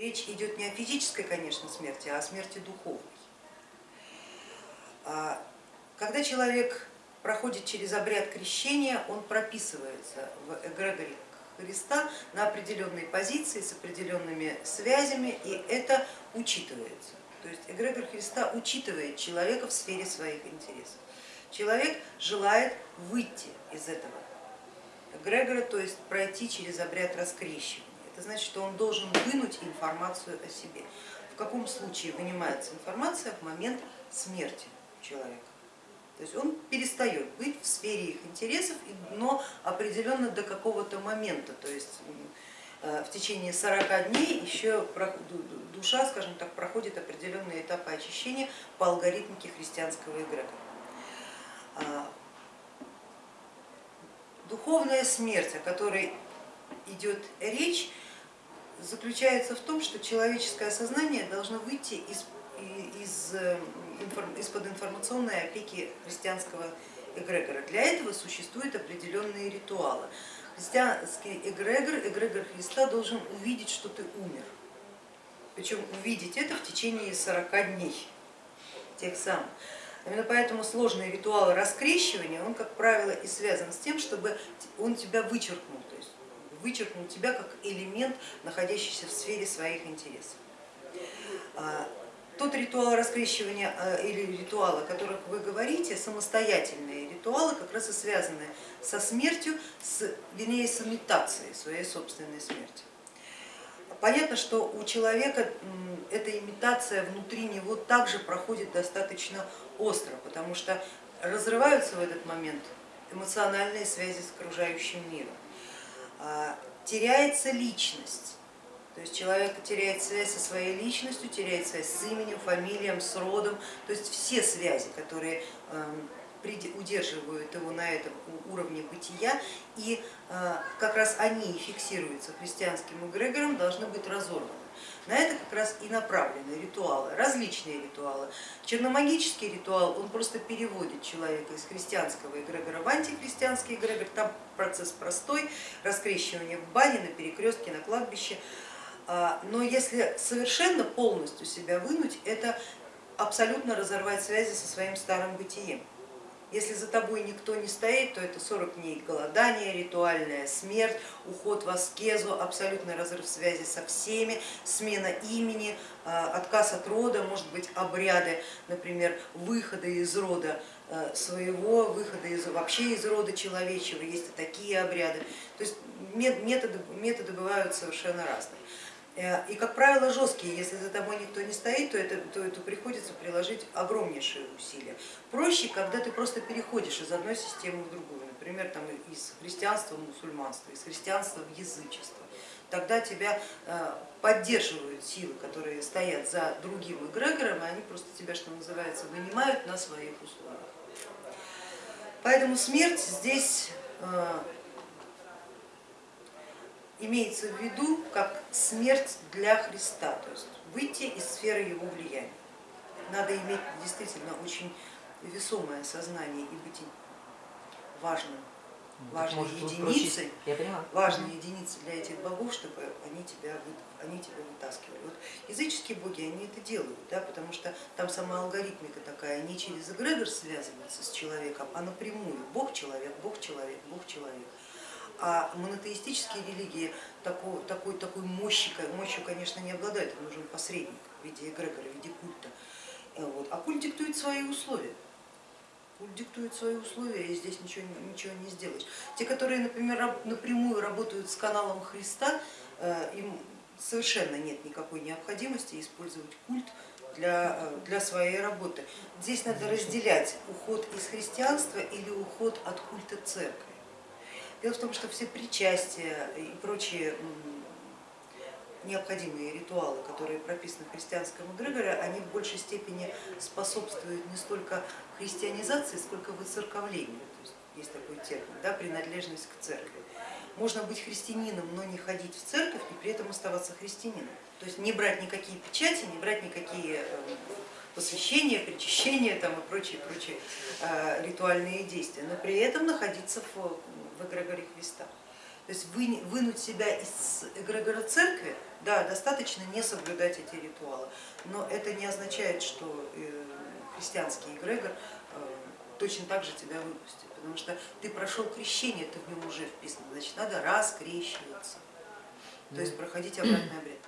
Речь идет не о физической, конечно, смерти, а о смерти духовной. А когда человек проходит через обряд крещения, он прописывается в эгрегоре Христа на определенной позиции с определенными связями, и это учитывается. То есть эгрегор Христа учитывает человека в сфере своих интересов. Человек желает выйти из этого эгрегора, то есть пройти через обряд раскрещивания. Это значит, что он должен вынуть информацию о себе. В каком случае вынимается информация в момент смерти человека? То есть он перестает быть в сфере их интересов, но определенно до какого-то момента, то есть э, в течение 40 дней еще душа, скажем так, проходит определенные этапы очищения по алгоритмике христианского эгрегора. А, духовная смерть, о которой идет речь, заключается в том, что человеческое сознание должно выйти из, из, э, из-под информационной опеки христианского эгрегора. Для этого существуют определенные ритуалы. Христианский эгрегор, эгрегор Христа должен увидеть, что ты умер. Причем увидеть это в течение 40 дней, тех самых. Именно поэтому сложные ритуалы раскрещивания, он, как правило, и связан с тем, чтобы он тебя вычеркнул, то есть вычеркнул тебя как элемент, находящийся в сфере своих интересов. А, тот ритуал раскрещивания а, или ритуалы, о которых вы говорите, самостоятельные ритуалы, как раз и связаны со смертью, с, вернее с имитацией своей собственной смерти. Понятно, что у человека эта имитация внутри него также проходит достаточно остро, потому что разрываются в этот момент эмоциональные связи с окружающим миром, теряется личность, то есть человек теряет связь со своей личностью, теряет связь с именем, фамилием, с родом, то есть все связи, которые эм, удерживают его на этом уровне бытия, и э, как раз они и фиксируются христианским эгрегором, должны быть разорваны. На это как раз и направлены ритуалы, различные ритуалы. Черномагический ритуал, он просто переводит человека из христианского эгрегора в антихристианский эгрегор, там процесс простой, раскрещивание в бане, на перекрестке, на кладбище. А, но если совершенно полностью себя вынуть, это абсолютно разорвать связи со своим старым бытием. Если за тобой никто не стоит, то это 40 дней голодания, ритуальная смерть, уход в аскезу, абсолютный разрыв связи со всеми, смена имени, а, отказ от рода, может быть обряды, например, выхода из рода а, своего, выхода из, вообще из рода человечего, есть и такие обряды. То есть методы, методы бывают совершенно разные. Э, и, как правило, жесткие, если за тобой никто не стоит, то, это, то, это приходится приложить огромнейшие усилия. Проще, когда ты просто переходишь из одной системы в другую, например, там, из христианства в мусульманство, из христианства в язычество. Тогда тебя э, поддерживают силы, которые стоят за другим эгрегором, и они просто тебя, что называется, вынимают на своих условиях. Поэтому смерть здесь э, имеется в виду как смерть для Христа, то есть выйти из сферы его влияния. Надо иметь действительно очень весомое сознание и быть важным, важной единицей, важной единицей для этих богов, чтобы они тебя, они тебя вытаскивали. Вот языческие боги, они это делают, да, потому что там сама алгоритмика такая, не через эгрегор связывается с человеком, а напрямую, бог-человек, бог-человек, бог-человек. А монотеистические религии такой, такой, такой мощи, мощью, конечно, не обладают, им нужен посредник в виде эгрегора, в виде культа. Э, вот. А культ диктует свои условия. Культ диктует свои условия, и здесь ничего, ничего не сделаешь. Те, которые, например, напрямую работают с каналом Христа, э, им совершенно нет никакой необходимости использовать культ для, э, для своей работы. Здесь надо разделять уход из христианства или уход от культа церкви. Дело в том, что все причастия и прочие необходимые ритуалы, которые прописаны в христианском эгрегоре, они в большей степени способствуют не столько христианизации, сколько выцерковлению. То есть, есть такой термин, да, принадлежность к церкви. Можно быть христианином, но не ходить в церковь и при этом оставаться христианином. То есть не брать никакие печати, не брать никакие посвящения, причащения там, и прочие, прочие э, ритуальные действия, но при этом находиться в в эгрегоре Христа. То есть вы- вынуть себя из эгрегора церкви, да, достаточно не соблюдать эти ритуалы, но это не означает, что э, христианский эгрегор э, точно так же тебя выпустит, потому что ты прошел крещение, ты в нем уже вписан, значит надо раскрещиваться, то есть проходить обратный обряд.